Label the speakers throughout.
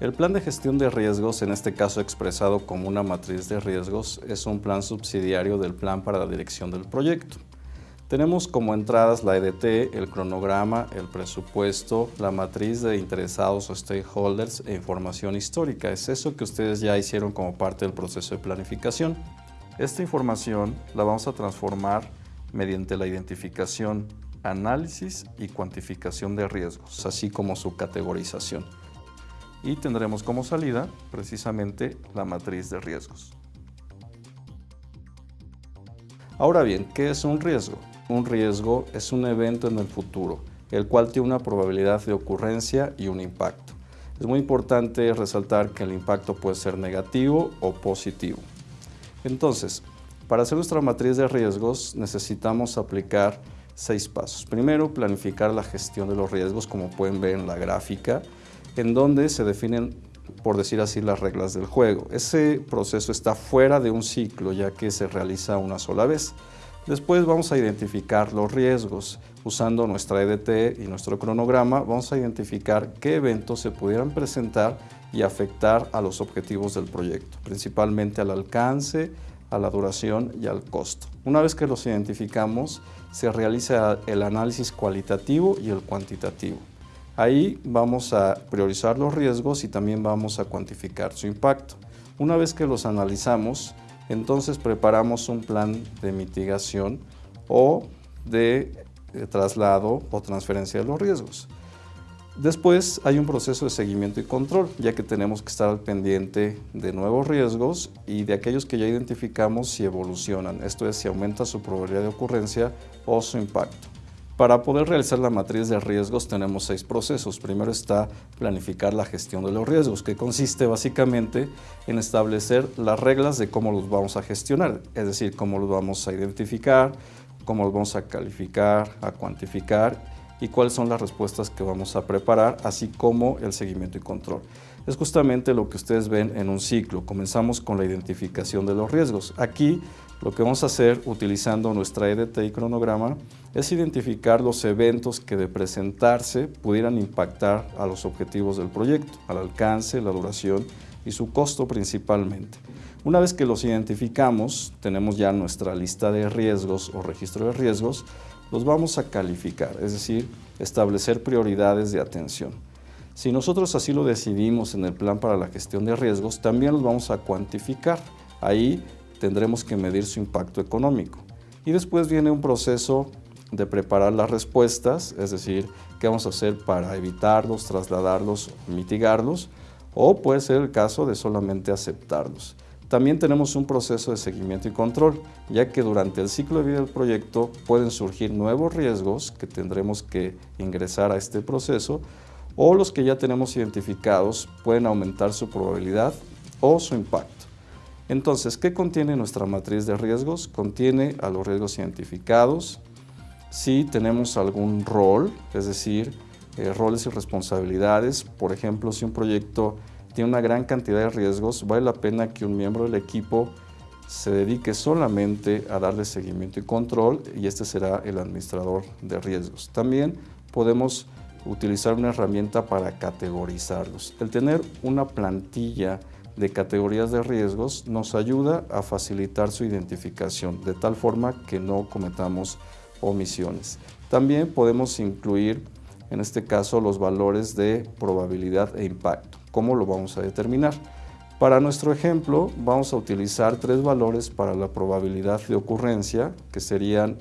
Speaker 1: El plan de gestión de riesgos, en este caso expresado como una matriz de riesgos, es un plan subsidiario del plan para la dirección del proyecto. Tenemos como entradas la EDT, el cronograma, el presupuesto, la matriz de interesados o stakeholders e información histórica. Es eso que ustedes ya hicieron como parte del proceso de planificación. Esta información la vamos a transformar mediante la identificación, análisis y cuantificación de riesgos, así como su categorización. Y tendremos como salida precisamente la matriz de riesgos. Ahora bien, ¿qué es un riesgo? Un riesgo es un evento en el futuro, el cual tiene una probabilidad de ocurrencia y un impacto. Es muy importante resaltar que el impacto puede ser negativo o positivo. Entonces, para hacer nuestra matriz de riesgos necesitamos aplicar seis pasos. Primero, planificar la gestión de los riesgos, como pueden ver en la gráfica, en donde se definen, por decir así, las reglas del juego. Ese proceso está fuera de un ciclo, ya que se realiza una sola vez. Después vamos a identificar los riesgos. Usando nuestra EDT y nuestro cronograma, vamos a identificar qué eventos se pudieran presentar y afectar a los objetivos del proyecto, principalmente al alcance, a la duración y al costo. Una vez que los identificamos, se realiza el análisis cualitativo y el cuantitativo. Ahí vamos a priorizar los riesgos y también vamos a cuantificar su impacto. Una vez que los analizamos, entonces preparamos un plan de mitigación o de eh, traslado o transferencia de los riesgos. Después hay un proceso de seguimiento y control, ya que tenemos que estar al pendiente de nuevos riesgos y de aquellos que ya identificamos si evolucionan, esto es si aumenta su probabilidad de ocurrencia o su impacto. Para poder realizar la matriz de riesgos tenemos seis procesos. Primero está planificar la gestión de los riesgos, que consiste básicamente en establecer las reglas de cómo los vamos a gestionar, es decir, cómo los vamos a identificar, cómo los vamos a calificar, a cuantificar y cuáles son las respuestas que vamos a preparar, así como el seguimiento y control. Es justamente lo que ustedes ven en un ciclo. Comenzamos con la identificación de los riesgos. Aquí lo que vamos a hacer utilizando nuestra EDT y cronograma es identificar los eventos que de presentarse pudieran impactar a los objetivos del proyecto, al alcance, la duración y su costo principalmente. Una vez que los identificamos, tenemos ya nuestra lista de riesgos o registro de riesgos, los vamos a calificar, es decir, establecer prioridades de atención. Si nosotros así lo decidimos en el plan para la gestión de riesgos, también los vamos a cuantificar. Ahí tendremos que medir su impacto económico. Y después viene un proceso de preparar las respuestas, es decir, qué vamos a hacer para evitarlos, trasladarlos, mitigarlos, o puede ser el caso de solamente aceptarlos. También tenemos un proceso de seguimiento y control, ya que durante el ciclo de vida del proyecto pueden surgir nuevos riesgos que tendremos que ingresar a este proceso o los que ya tenemos identificados pueden aumentar su probabilidad o su impacto. Entonces, ¿qué contiene nuestra matriz de riesgos? Contiene a los riesgos identificados, si tenemos algún rol, es decir, eh, roles y responsabilidades, por ejemplo, si un proyecto tiene una gran cantidad de riesgos, vale la pena que un miembro del equipo se dedique solamente a darle seguimiento y control y este será el administrador de riesgos. También podemos utilizar una herramienta para categorizarlos. El tener una plantilla de categorías de riesgos nos ayuda a facilitar su identificación de tal forma que no cometamos omisiones. También podemos incluir en este caso los valores de probabilidad e impacto. ¿Cómo lo vamos a determinar? Para nuestro ejemplo vamos a utilizar tres valores para la probabilidad de ocurrencia que serían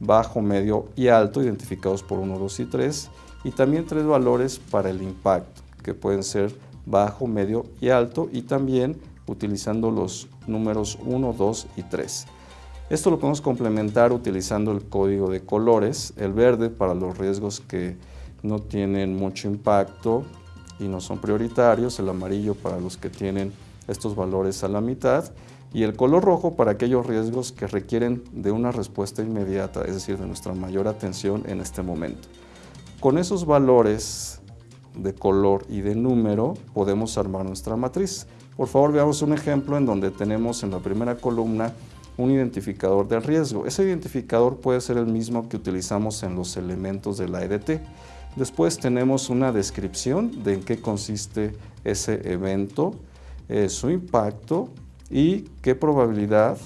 Speaker 1: bajo, medio y alto identificados por 1, 2 y 3 y también tres valores para el impacto que pueden ser bajo, medio y alto y también utilizando los números 1, 2 y 3. Esto lo podemos complementar utilizando el código de colores, el verde para los riesgos que no tienen mucho impacto y no son prioritarios, el amarillo para los que tienen estos valores a la mitad y el color rojo para aquellos riesgos que requieren de una respuesta inmediata, es decir, de nuestra mayor atención en este momento. Con esos valores de color y de número podemos armar nuestra matriz. Por favor, veamos un ejemplo en donde tenemos en la primera columna un identificador de riesgo. Ese identificador puede ser el mismo que utilizamos en los elementos de la EDT. Después tenemos una descripción de en qué consiste ese evento, eh, su impacto y qué probabilidad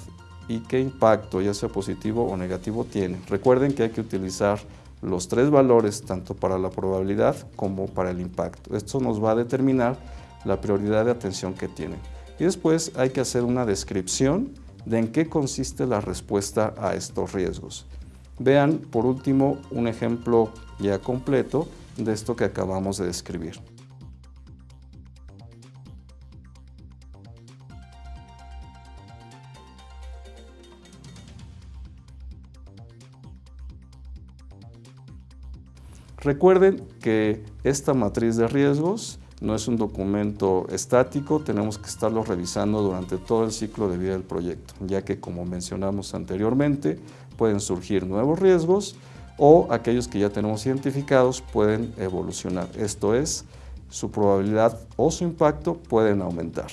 Speaker 1: y qué impacto, ya sea positivo o negativo, tiene. Recuerden que hay que utilizar los tres valores tanto para la probabilidad como para el impacto. Esto nos va a determinar la prioridad de atención que tienen. Y después hay que hacer una descripción de en qué consiste la respuesta a estos riesgos. Vean por último un ejemplo ya completo de esto que acabamos de describir. Recuerden que esta matriz de riesgos no es un documento estático, tenemos que estarlo revisando durante todo el ciclo de vida del proyecto, ya que como mencionamos anteriormente, pueden surgir nuevos riesgos o aquellos que ya tenemos identificados pueden evolucionar. Esto es, su probabilidad o su impacto pueden aumentar.